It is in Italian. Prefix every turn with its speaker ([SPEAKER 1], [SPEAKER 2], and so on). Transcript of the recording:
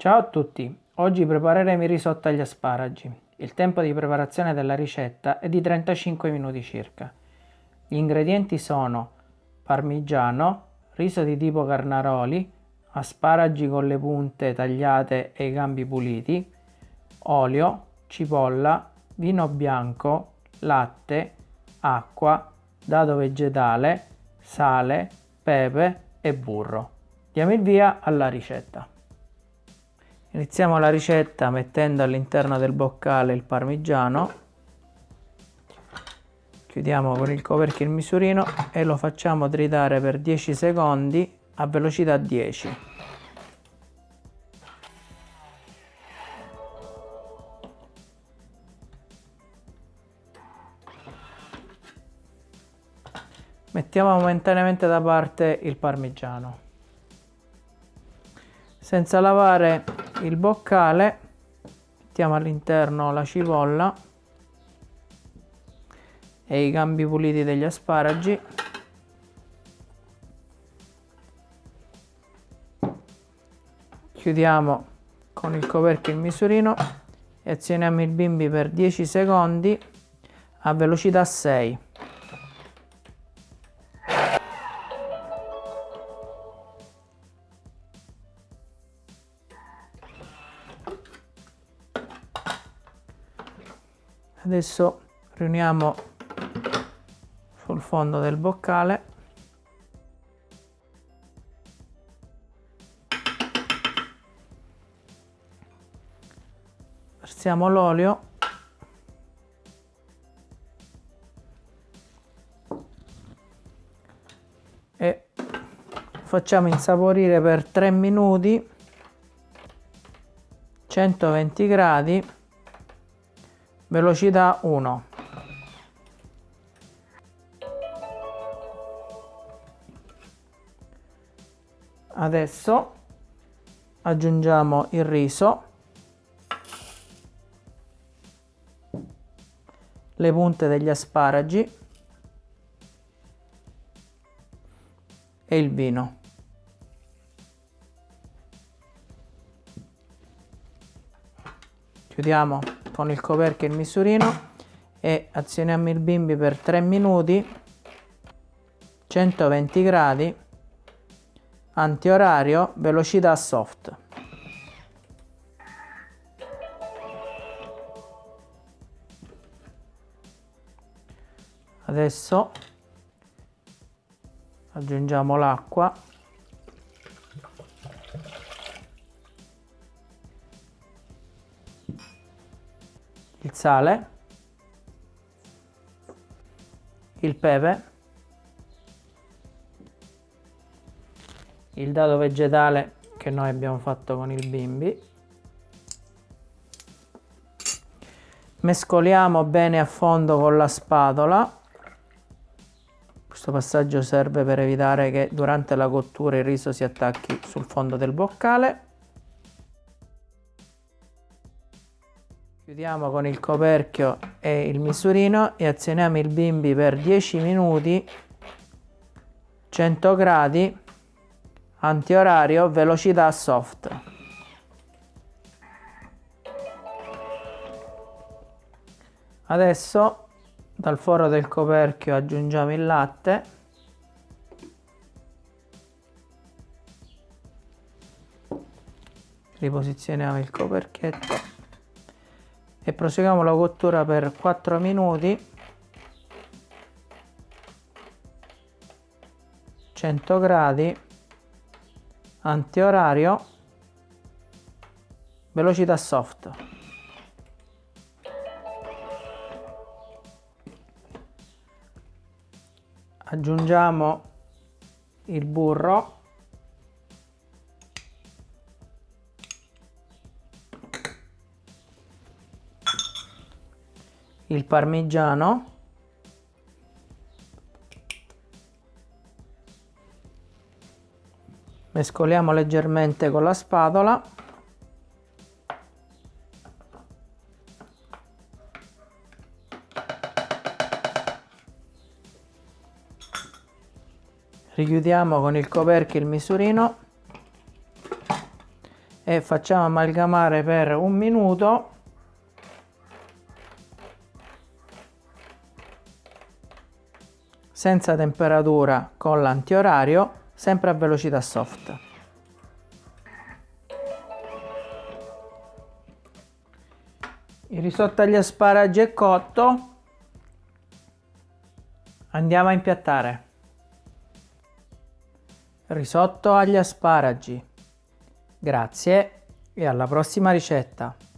[SPEAKER 1] Ciao a tutti, oggi prepareremo il risotto agli asparagi. Il tempo di preparazione della ricetta è di 35 minuti circa. Gli ingredienti sono parmigiano, riso di tipo carnaroli, asparagi con le punte tagliate e i gambi puliti, olio, cipolla, vino bianco, latte, acqua, dado vegetale, sale, pepe e burro. Diamo il via alla ricetta. Iniziamo la ricetta mettendo all'interno del boccale il parmigiano, chiudiamo con il coperchio il misurino e lo facciamo tritare per 10 secondi a velocità 10. Mettiamo momentaneamente da parte il parmigiano. Senza lavare il boccale mettiamo all'interno la cipolla e i gambi puliti degli asparagi. Chiudiamo con il coperchio il misurino e azioniamo il bimbi per 10 secondi a velocità 6 adesso riuniamo sul fondo del boccale. Versiamo l'olio. E facciamo insaporire per 3 minuti 120 gradi velocità 1 adesso aggiungiamo il riso le punte degli asparagi e il vino. Chiudiamo con il coperchio e il misurino e azioniamo il bimbi per 3 minuti 120 gradi antiorario velocità soft. Adesso aggiungiamo l'acqua sale, il pepe, il dado vegetale che noi abbiamo fatto con il bimbi. Mescoliamo bene a fondo con la spatola. Questo passaggio serve per evitare che durante la cottura il riso si attacchi sul fondo del boccale. Chiudiamo con il coperchio e il misurino e azioniamo il bimbi per 10 minuti, 100 gradi, antiorario, velocità soft. Adesso dal foro del coperchio aggiungiamo il latte. Riposizioniamo il coperchietto e proseguiamo la cottura per 4 minuti. 100 gradi. Antiorario. Velocità soft. Aggiungiamo il burro il parmigiano. Mescoliamo leggermente con la spatola. Richiudiamo con il coperchio il misurino. E facciamo amalgamare per un minuto senza temperatura con l'antiorario sempre a velocità soft. Il risotto agli asparagi è cotto. Andiamo a impiattare. Risotto agli asparagi. Grazie e alla prossima ricetta!